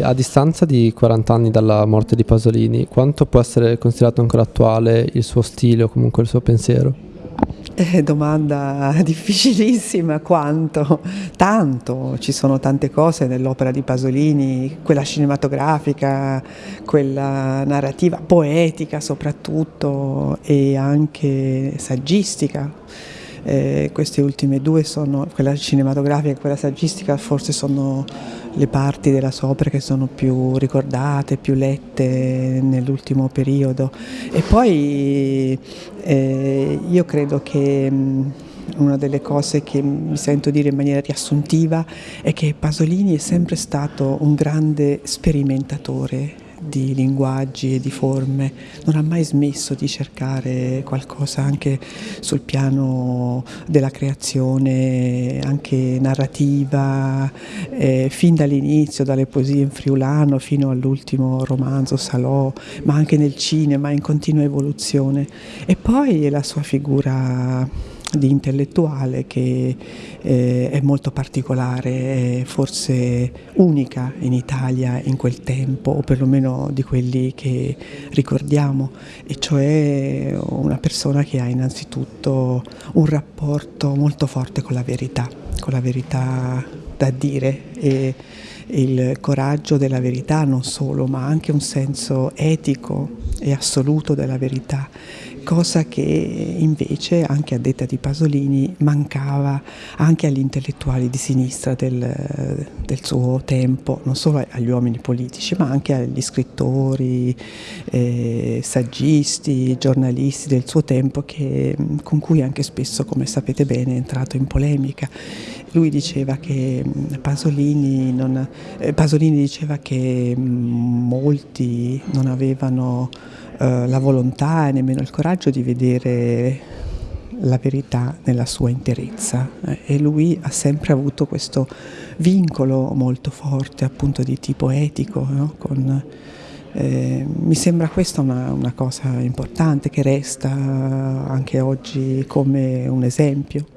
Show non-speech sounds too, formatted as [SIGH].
A distanza di 40 anni dalla morte di Pasolini, quanto può essere considerato ancora attuale il suo stile o comunque il suo pensiero? Eh, domanda [LAUGHS] difficilissima, quanto? Tanto, ci sono tante cose nell'opera di Pasolini, quella cinematografica, quella narrativa, poetica soprattutto e anche saggistica eh, queste ultime due sono, quella cinematografica e quella saggistica, forse sono le parti della sua opera che sono più ricordate, più lette nell'ultimo periodo. E poi eh, io credo che mh, una delle cose che mi sento dire in maniera riassuntiva è che Pasolini è sempre stato un grande sperimentatore di linguaggi e di forme, non ha mai smesso di cercare qualcosa anche sul piano della creazione, anche narrativa, eh, fin dall'inizio, dalle poesie in friulano fino all'ultimo romanzo Salò, ma anche nel cinema in continua evoluzione. E poi la sua figura di intellettuale che eh, è molto particolare, forse unica in Italia in quel tempo, o perlomeno di quelli che ricordiamo, e cioè una persona che ha innanzitutto un rapporto molto forte con la verità, con la verità da dire e il coraggio della verità non solo, ma anche un senso etico e assoluto della verità cosa che invece, anche a detta di Pasolini, mancava anche agli intellettuali di sinistra del, del suo tempo, non solo agli uomini politici, ma anche agli scrittori, eh, saggisti, giornalisti del suo tempo, che, con cui anche spesso, come sapete bene, è entrato in polemica. Lui diceva che Pasolini, non, eh, Pasolini diceva che molti non avevano eh, la volontà e nemmeno il coraggio di vedere la verità nella sua interezza eh, e lui ha sempre avuto questo vincolo molto forte appunto di tipo etico no? Con, eh, mi sembra questa una, una cosa importante che resta anche oggi come un esempio.